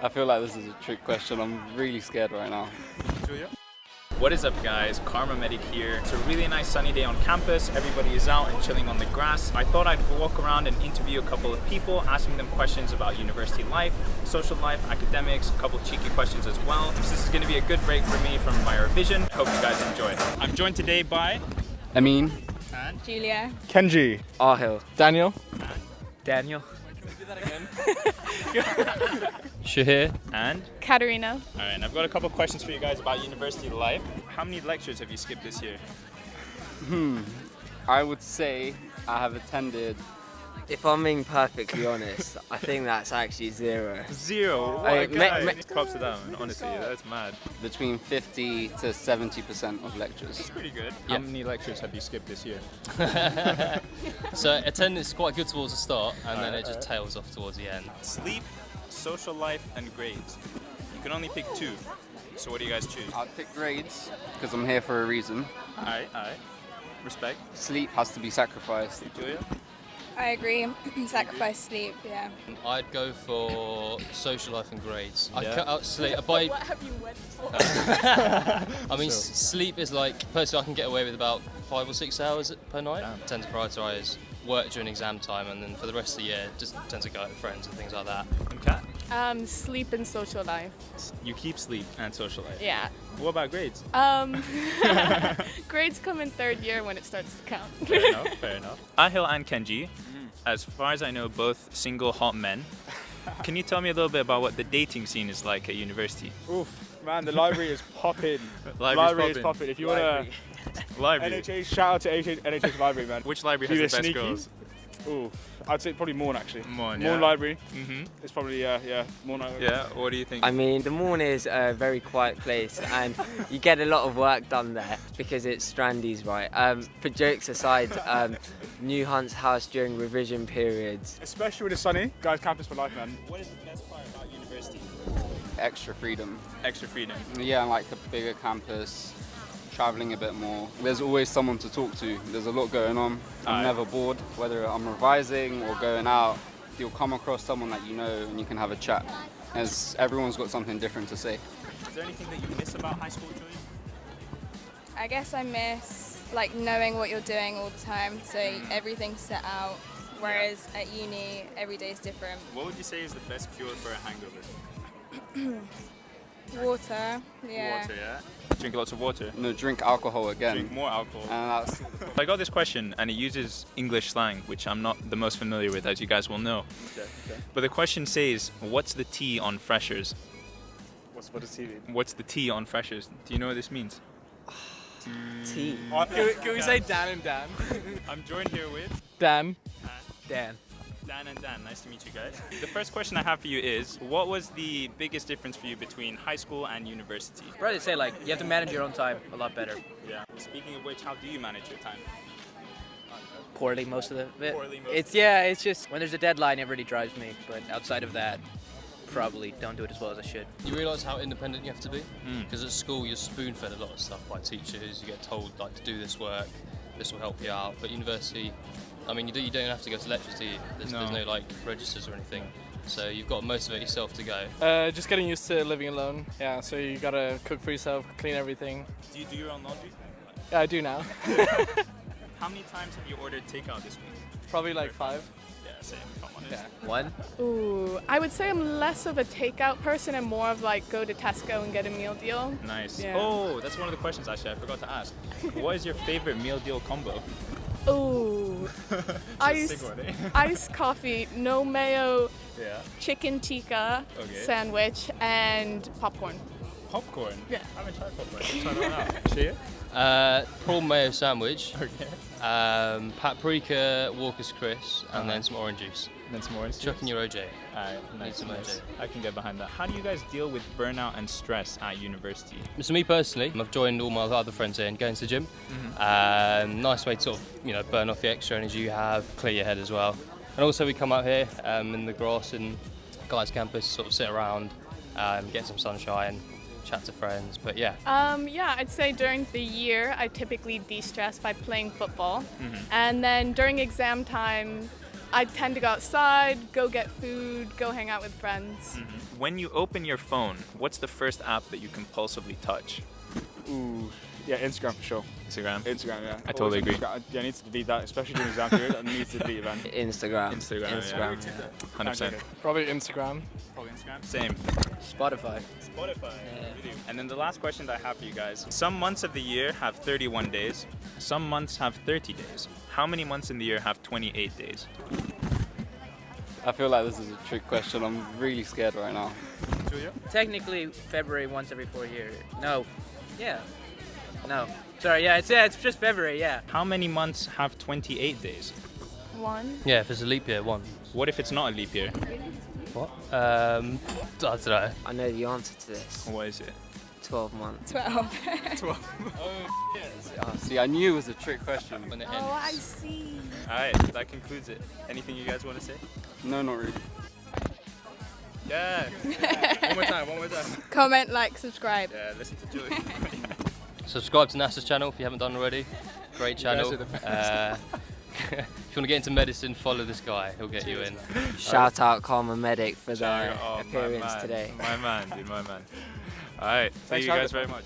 I feel like this is a trick question. I'm really scared right now. Julia? What is up guys, Kharma Medic here. It's a really nice sunny day on campus. Everybody is out and chilling on the grass. I thought I'd walk around and interview a couple of people, asking them questions about university life, social life, academics, a couple cheeky questions as well. This is gonna be a good break for me from my revision. Hope you guys enjoy. I'm joined today by... Amin. And... Julia. Kenji. Ahil. Daniel. Daniel. Shahir. And? Katarina. Alright, and I've got a couple questions for you guys about university life. How many lectures have you skipped this year? Hmm. I would say I have attended. If I'm being perfectly honest, I think that's actually zero. Zero? What I- a guy. me- me- Props to that. Honestly, that's mad. Between 50 to 70% of lectures. That's pretty good. How Yep. many lectures have you skipped this year? so attendance is quite good towards the start, and then Alright, it just tails off towards the end. Sleep, social life, and grades. You can only pick two. So what do you guys choose? I'd pick grades because I'm here for a reason. Alright, alright. Respect. Sleep has to be sacrificed. Julia? I agree. Sacrifice sleep, yeah. I'd go for social life and grades. I Yeah. cut out sleep. By, What have you went for? I mean, s- sleep is like personally I can get away with about five or six hours per night. Damn. tend to prioritise work during exam time, and then for the rest of the year, just tend to go out with friends and things like that. And Kat? Um, sleep and social life. You keep sleep and social life. Yeah. What about grades? Um, grades come in third year when it starts to count. Fair enough, fair enough. Ahil and Kenji, as far as I know, both single hot men. Can you tell me a little bit about what the dating scene is like at university? Oof, man, the library is popping. Library's library is popping. popping. If you want to Library. NHS, shout out to NHS, NHS library, man. Which library has the best sneaky. girls? Ooh, I'd say probably Maughan actually. Maughan, Maughan yeah. library. hmm It's probably uh, yeah Maughan. library. Yeah, what do you think? I mean, the Maughan is a very quiet place and you get a lot of work done there because it's Strandy's, right? Um, for jokes aside, um, New Hunt's house during revision periods. Especially when it's sunny, guys. Campus for life, man. What is the best part about university? Extra freedom. Extra freedom. Yeah, like a bigger campus, traveling a bit more. There's always someone to talk to. There's a lot going on. I'm Aye. never bored. Whether I'm revising or going out, you'll come across someone that you know and you can have a chat. As everyone's got something different to say. Is there anything that you miss about high school, Julia? I guess I miss like knowing what you're doing all the time, so everything's set out. Whereas at uni, every day is different. What would you say is the best cure for a hangover? Water, yeah. Water, yeah? Drink lots of water. No, drink alcohol again. Drink more alcohol. And that's I got this question and it uses English slang, which I'm not the most familiar with, as you guys will know. But the question says, what's the T on freshers? What's what does TV? What's the T on freshers? Do you know what this means? Tea. Can we, Can we say Dan and Dan? I'm joined here with Dan. Dan. Dan and Dan. Nice to meet you guys. The first question I have for you is, what was the biggest difference for you between high school and university? Right to say like you have to manage your own time a lot better. Yeah. Speaking of which, how do you manage your time? Poorly most of the it, Poorly most It's of yeah, it's just when there's a deadline it really drives me. But outside of that, probably don't do it as well as I should. You realise how independent you have to be Mm. because at school you're spoon-fed a lot of stuff by teachers. You get told like to do this work, this will help you out. But university, I mean, you, do, you don't have to go to lectures, do you? There's no, there's No. no like registers or anything. So you've got to motivate yourself to go. Uh, just getting used to living alone. Yeah, so you gotta cook for yourself, clean everything. Do you do your own laundry? Yeah, I do now. How many times have you ordered takeout this week? Probably like five. Yeah, same. If I'm honest. Yeah. One. Ooh, I would say I'm less of a takeout person and more of like go to Tesco and get a meal deal. Nice. Yeah. Oh, that's one of the questions actually I forgot to ask. what is your favorite meal deal combo? Ooh, Just Ice- eh? iced coffee, no mayo, yeah. chicken tikka Okay. sandwich, and popcorn. Popcorn. Yeah. I haven't tried popcorn. Try that out. See it? Uh, prawn mayo sandwich, Okay. um, paprika Walker's crisps, and Uh-huh. then some orange juice. Then some orange. Chuck in your OJ. Alright, nice, some nice. OJ. I can get behind that. How do you guys deal with burnout and stress at university? So me personally, I've joined all my other friends here and going to the gym. Mm-hmm. Um, nice way to sort of you know burn off the extra energy you have, clear your head as well. And also we come out here um, in the grass in Guy's campus, sort of sit around, um, get some sunshine, chat to friends. But yeah, Um, yeah, I'd say during the year I typically de-stress by playing football, Mm-hmm. and then during exam time, I tend to go outside, go get food, go hang out with friends. Mm-hmm. When you open your phone, what's the first app that you compulsively touch? Ooh, yeah, Instagram for sure. Instagram. Instagram, yeah. I totally Always agree. Instagram. Yeah, I need to delete that, especially during exam period. I need to delete it, man. Instagram. Instagram, Instagram. yeah. yeah. Hundred percent. Probably Instagram. Probably Instagram. Same. Spotify. Spotify. And then the last question that I have for you guys. Some months of the year have 31 days. Some months have 30 days. How many months in the year have 28 days? I feel like this is a trick question. I'm really scared right now. Technically, February once every four years. No. Yeah. No. Sorry. Yeah. It's yeah. It's just February. Yeah. How many months have 28 days? One. Yeah, if it's a leap year, one. What if it's not a leap year? What? Um, I don't know. I know the answer to this. What is it? 12 months. 12. Ah, see, I knew it was a trick question. When it Oh, I see. Alright, that concludes it. Anything you guys want to say? No, not really. Yeah. one more time, one more time. Comment, like, subscribe. Yeah, listen to Joey. Subscribe to NASA's channel if you haven't done already. Great channel. are the best. Uh, if you want to get into medicine, follow this guy. He'll get you in. Shout out Kharma Medic for Shout their out- oh, my appearance man. today. My man, dude, my man. Alright, thank you guys very much.